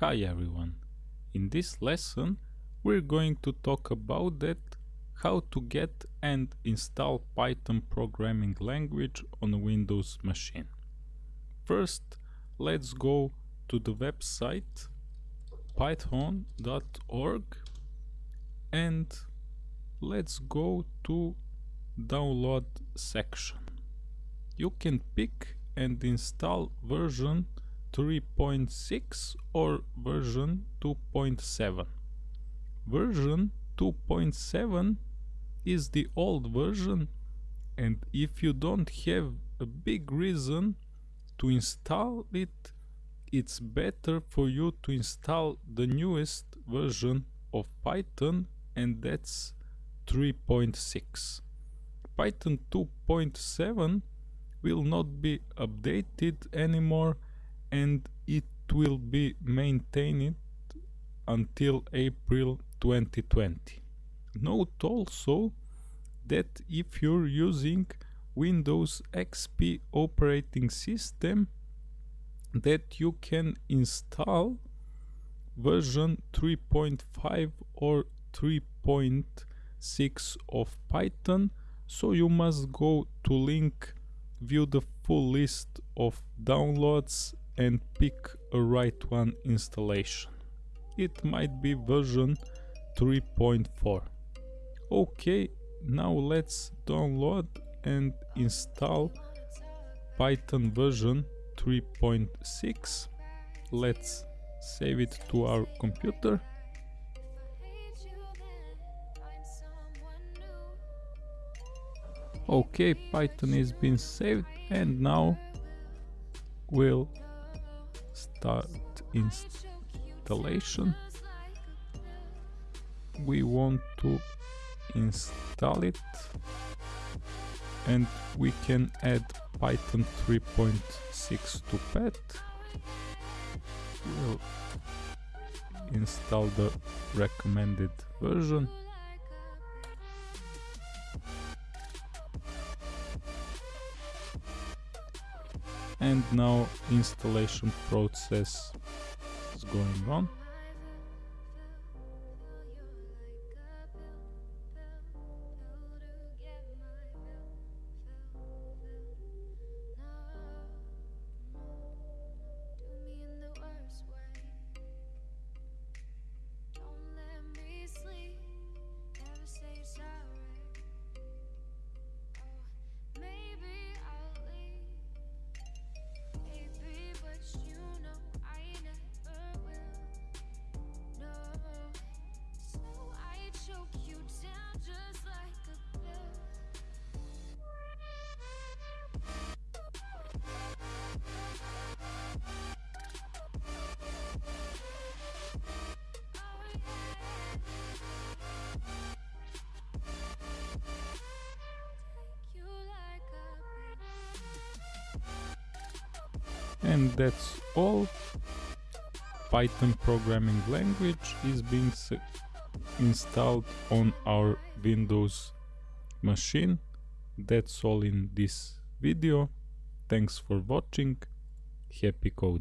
Hi everyone. In this lesson we're going to talk about that how to get and install Python programming language on a Windows machine. First let's go to the website python.org and let's go to download section. You can pick and install version 3.6 or version 2.7. Version 2.7 is the old version and if you don't have a big reason to install it, it's better for you to install the newest version of Python and that's 3.6. Python 2.7 will not be updated anymore and it will be maintained until April 2020. Note also that if you're using Windows XP operating system that you can install version 3.5 or 3.6 of Python so you must go to link view the full list of downloads and pick a right one installation. It might be version 3.4. Okay, now let's download and install Python version 3.6. Let's save it to our computer. Okay, Python has been saved and now we'll start installation. We want to install it. And we can add python 3.6 to PATH we'll install the recommended version and now installation process is going on and that's all. Python programming language is being installed on our windows machine. That's all in this video. Thanks for watching. Happy coding